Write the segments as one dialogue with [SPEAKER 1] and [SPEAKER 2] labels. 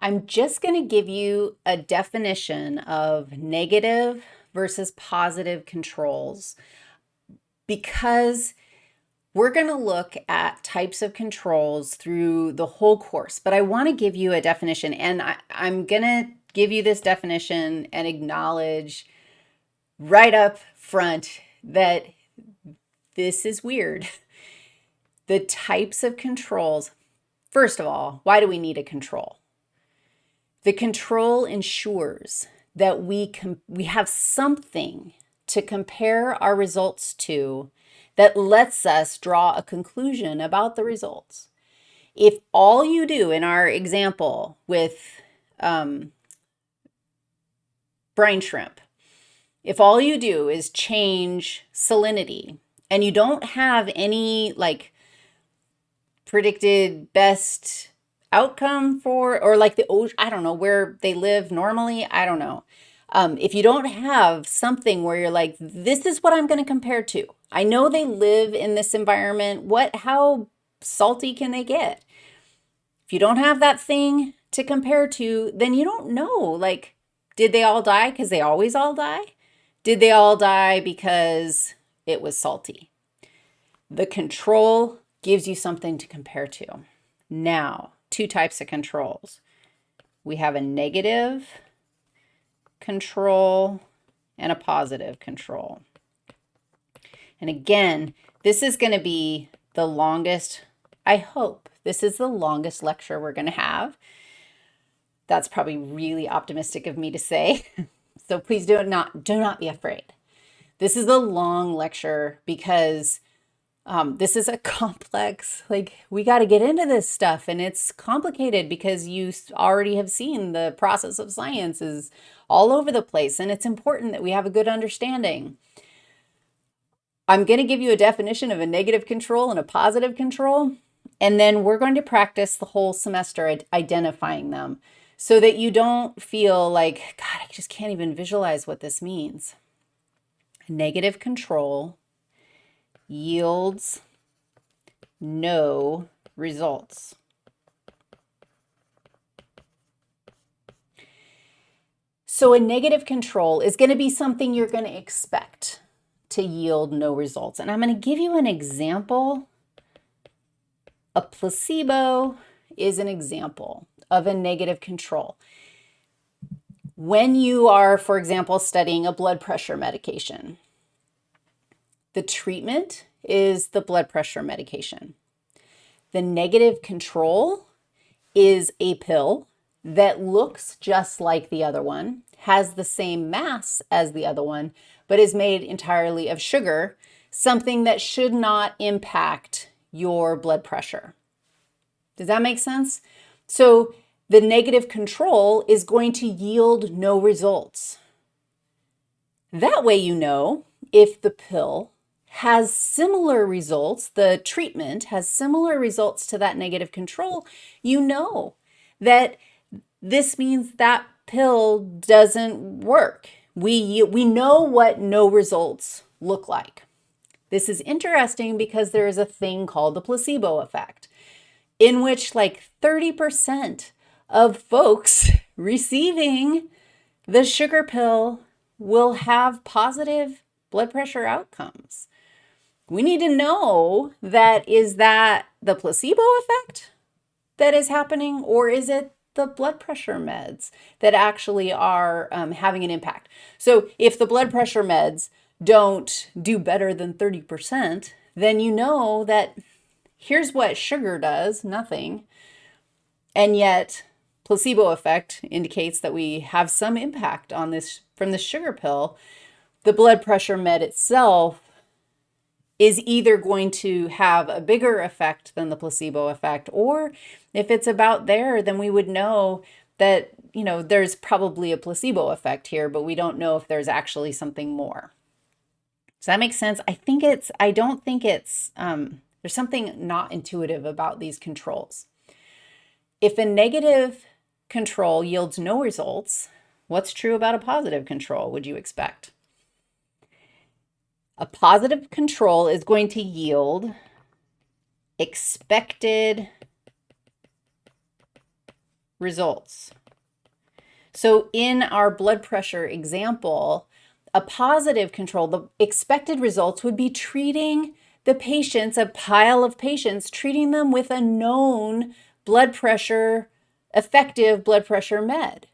[SPEAKER 1] I'm just going to give you a definition of negative versus positive controls because we're going to look at types of controls through the whole course, but I want to give you a definition and I, am going to give you this definition and acknowledge right up front that this is weird. The types of controls, first of all, why do we need a control? The control ensures that we, we have something to compare our results to that lets us draw a conclusion about the results. If all you do in our example with um, brine shrimp, if all you do is change salinity and you don't have any like predicted best outcome for, or like the ocean, I don't know, where they live normally, I don't know. Um, if you don't have something where you're like, this is what I'm going to compare to. I know they live in this environment. What, how salty can they get? If you don't have that thing to compare to, then you don't know, like, did they all die because they always all die? Did they all die because it was salty? The control gives you something to compare to. Now, two types of controls. We have a negative control and a positive control. And again, this is going to be the longest, I hope, this is the longest lecture we're going to have. That's probably really optimistic of me to say. so please do not, do not be afraid. This is a long lecture because um, this is a complex, like we got to get into this stuff and it's complicated because you already have seen the process of science is all over the place and it's important that we have a good understanding. I'm going to give you a definition of a negative control and a positive control, and then we're going to practice the whole semester identifying them so that you don't feel like, God, I just can't even visualize what this means. Negative control yields no results. So a negative control is going to be something you're going to expect to yield no results. And I'm going to give you an example. A placebo is an example of a negative control. When you are, for example, studying a blood pressure medication, the treatment is the blood pressure medication. The negative control is a pill that looks just like the other one, has the same mass as the other one, but is made entirely of sugar, something that should not impact your blood pressure. Does that make sense? So the negative control is going to yield no results. That way you know if the pill has similar results, the treatment has similar results to that negative control, you know that this means that pill doesn't work. We, we know what no results look like. This is interesting because there is a thing called the placebo effect, in which like 30% of folks receiving the sugar pill will have positive blood pressure outcomes we need to know that is that the placebo effect that is happening or is it the blood pressure meds that actually are um, having an impact. So if the blood pressure meds don't do better than 30%, then you know that here's what sugar does, nothing. And yet placebo effect indicates that we have some impact on this from the sugar pill. The blood pressure med itself is either going to have a bigger effect than the placebo effect, or if it's about there, then we would know that, you know, there's probably a placebo effect here, but we don't know if there's actually something more. Does that make sense? I think it's, I don't think it's, um, there's something not intuitive about these controls. If a negative control yields no results, what's true about a positive control, would you expect? A positive control is going to yield expected results. So in our blood pressure example, a positive control, the expected results would be treating the patients, a pile of patients, treating them with a known blood pressure, effective blood pressure med.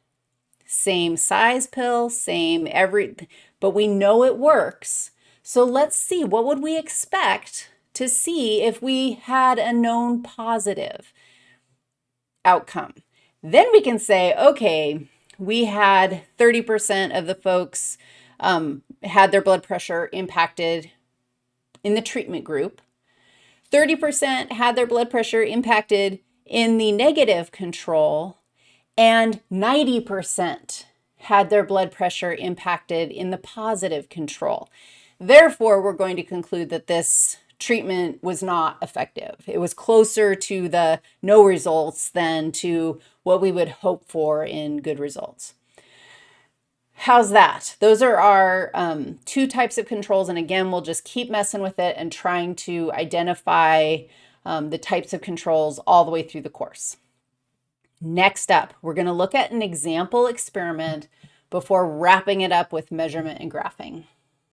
[SPEAKER 1] Same size pill, same every, but we know it works. So let's see, what would we expect to see if we had a known positive outcome? Then we can say, okay, we had 30% of the folks um, had their blood pressure impacted in the treatment group. 30% had their blood pressure impacted in the negative control, and 90% had their blood pressure impacted in the positive control. Therefore, we're going to conclude that this treatment was not effective. It was closer to the no results than to what we would hope for in good results. How's that? Those are our um, two types of controls. And again, we'll just keep messing with it and trying to identify um, the types of controls all the way through the course. Next up, we're going to look at an example experiment before wrapping it up with measurement and graphing.